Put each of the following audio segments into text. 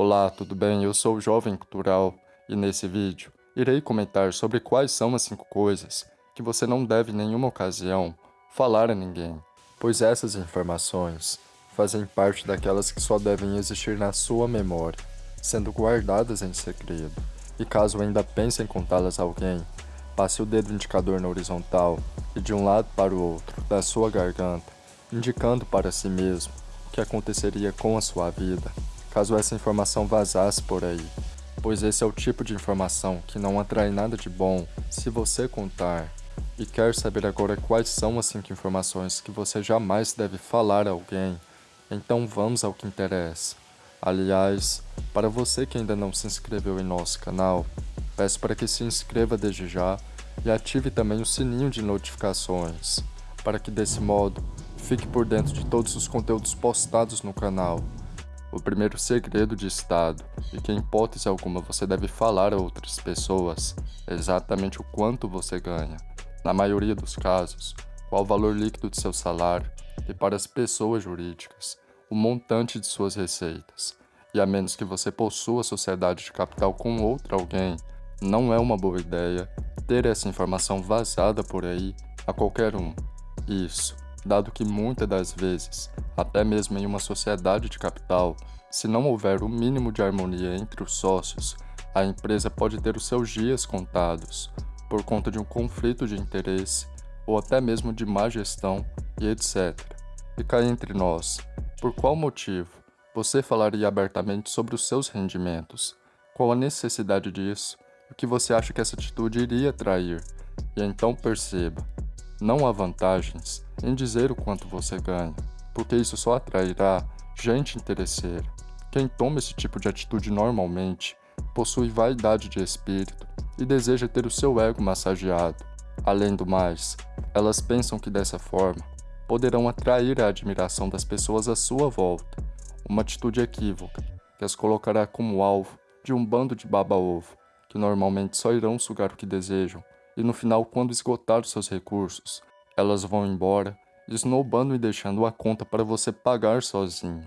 Olá, tudo bem? Eu sou o Jovem Cultural e nesse vídeo irei comentar sobre quais são as 5 coisas que você não deve em nenhuma ocasião falar a ninguém, pois essas informações fazem parte daquelas que só devem existir na sua memória, sendo guardadas em segredo, e caso ainda pense em contá-las a alguém, passe o dedo indicador na horizontal e de um lado para o outro da sua garganta, indicando para si mesmo o que aconteceria com a sua vida caso essa informação vazasse por aí, pois esse é o tipo de informação que não atrai nada de bom se você contar. E quer saber agora quais são as 5 informações que você jamais deve falar a alguém? Então vamos ao que interessa. Aliás, para você que ainda não se inscreveu em nosso canal, peço para que se inscreva desde já e ative também o sininho de notificações, para que desse modo fique por dentro de todos os conteúdos postados no canal. O primeiro segredo de Estado, e que em hipótese alguma você deve falar a outras pessoas, exatamente o quanto você ganha. Na maioria dos casos, qual o valor líquido de seu salário e para as pessoas jurídicas, o montante de suas receitas. E a menos que você possua sociedade de capital com outro alguém, não é uma boa ideia ter essa informação vazada por aí a qualquer um. Isso dado que muitas das vezes, até mesmo em uma sociedade de capital, se não houver o mínimo de harmonia entre os sócios, a empresa pode ter os seus dias contados, por conta de um conflito de interesse ou até mesmo de má gestão e etc. E entre nós, por qual motivo você falaria abertamente sobre os seus rendimentos? Qual a necessidade disso? O que você acha que essa atitude iria atrair? E então perceba, não há vantagens em dizer o quanto você ganha, porque isso só atrairá gente interesseira. Quem toma esse tipo de atitude normalmente possui vaidade de espírito e deseja ter o seu ego massageado. Além do mais, elas pensam que dessa forma poderão atrair a admiração das pessoas à sua volta, uma atitude equívoca que as colocará como alvo de um bando de baba-ovo, que normalmente só irão sugar o que desejam e no final, quando esgotar seus recursos, elas vão embora, esnobando e deixando a conta para você pagar sozinho.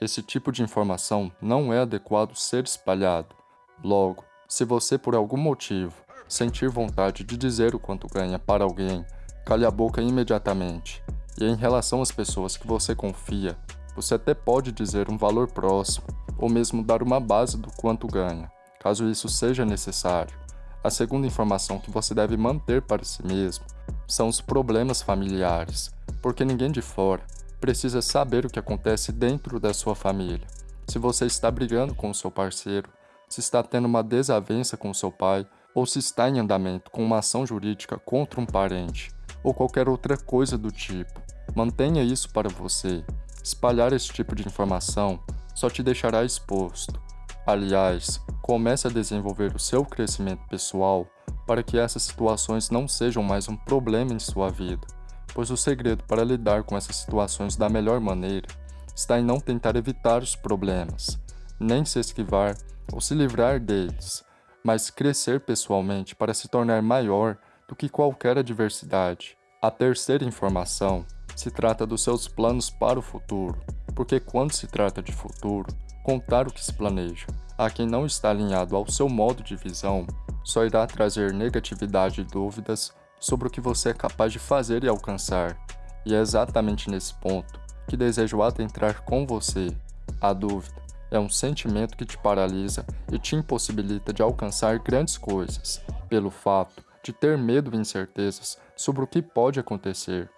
Esse tipo de informação não é adequado ser espalhado. Logo, se você por algum motivo sentir vontade de dizer o quanto ganha para alguém, cale a boca imediatamente. E em relação às pessoas que você confia, você até pode dizer um valor próximo, ou mesmo dar uma base do quanto ganha, caso isso seja necessário. A segunda informação que você deve manter para si mesmo são os problemas familiares, porque ninguém de fora precisa saber o que acontece dentro da sua família. Se você está brigando com o seu parceiro, se está tendo uma desavença com o seu pai, ou se está em andamento com uma ação jurídica contra um parente, ou qualquer outra coisa do tipo. Mantenha isso para você. Espalhar esse tipo de informação só te deixará exposto. Aliás, comece a desenvolver o seu crescimento pessoal para que essas situações não sejam mais um problema em sua vida, pois o segredo para lidar com essas situações da melhor maneira está em não tentar evitar os problemas, nem se esquivar ou se livrar deles, mas crescer pessoalmente para se tornar maior do que qualquer adversidade. A terceira informação se trata dos seus planos para o futuro, porque quando se trata de futuro, contar o que se planeja a quem não está alinhado ao seu modo de visão só irá trazer negatividade e dúvidas sobre o que você é capaz de fazer e alcançar. E é exatamente nesse ponto que desejo adentrar com você. A dúvida é um sentimento que te paralisa e te impossibilita de alcançar grandes coisas, pelo fato de ter medo e incertezas sobre o que pode acontecer.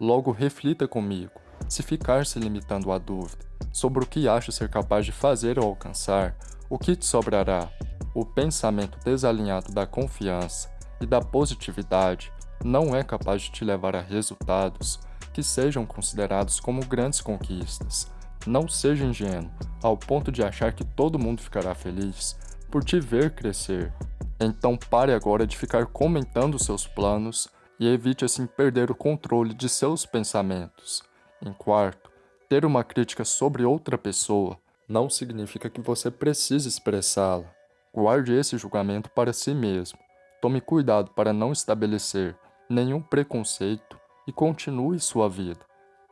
Logo, reflita comigo, se ficar se limitando à dúvida sobre o que acha ser capaz de fazer ou alcançar, o que te sobrará? O pensamento desalinhado da confiança e da positividade não é capaz de te levar a resultados que sejam considerados como grandes conquistas. Não seja ingênuo ao ponto de achar que todo mundo ficará feliz por te ver crescer. Então pare agora de ficar comentando seus planos e evite assim perder o controle de seus pensamentos. Em quarto, ter uma crítica sobre outra pessoa não significa que você precise expressá-la. Guarde esse julgamento para si mesmo. Tome cuidado para não estabelecer nenhum preconceito e continue sua vida,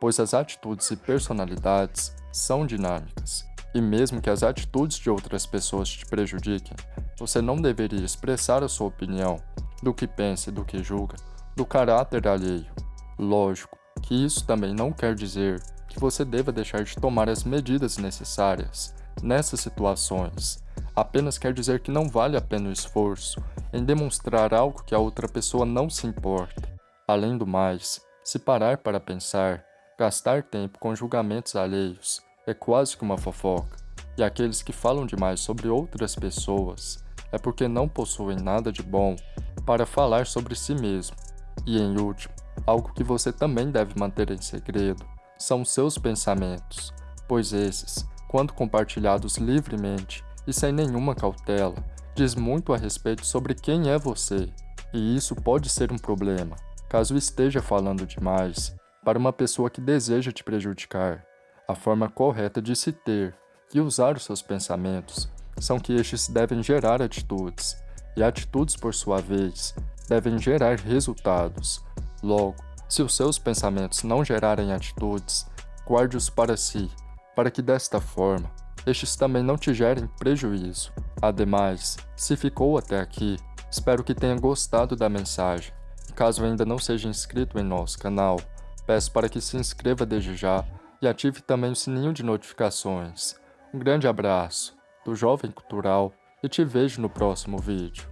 pois as atitudes e personalidades são dinâmicas. E mesmo que as atitudes de outras pessoas te prejudiquem, você não deveria expressar a sua opinião do que pensa e do que julga, do caráter alheio. Lógico que isso também não quer dizer que você deva deixar de tomar as medidas necessárias nessas situações. Apenas quer dizer que não vale a pena o esforço em demonstrar algo que a outra pessoa não se importa. Além do mais, se parar para pensar, gastar tempo com julgamentos alheios é quase que uma fofoca, e aqueles que falam demais sobre outras pessoas é porque não possuem nada de bom para falar sobre si mesmo. E em último, algo que você também deve manter em segredo são seus pensamentos, pois esses, quando compartilhados livremente e sem nenhuma cautela, diz muito a respeito sobre quem é você, e isso pode ser um problema, caso esteja falando demais para uma pessoa que deseja te prejudicar. A forma correta de se ter e usar os seus pensamentos são que estes devem gerar atitudes, e atitudes, por sua vez, devem gerar resultados. Logo, se os seus pensamentos não gerarem atitudes, guarde-os para si, para que desta forma, estes também não te gerem prejuízo. Ademais, se ficou até aqui, espero que tenha gostado da mensagem. Caso ainda não seja inscrito em nosso canal, peço para que se inscreva desde já e ative também o sininho de notificações. Um grande abraço do Jovem Cultural e te vejo no próximo vídeo.